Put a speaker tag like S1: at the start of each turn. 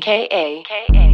S1: K A K A.